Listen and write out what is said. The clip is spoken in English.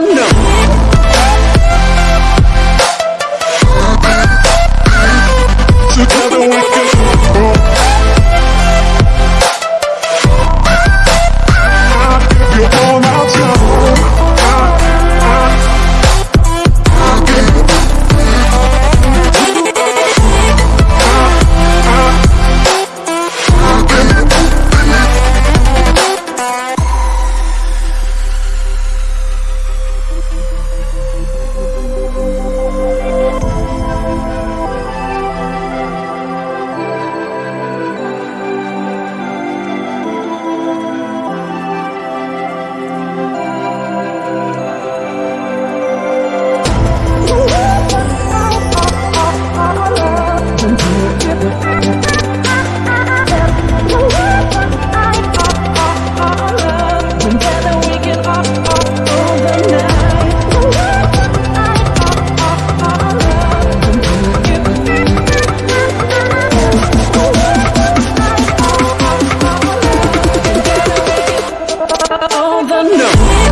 no. all the no.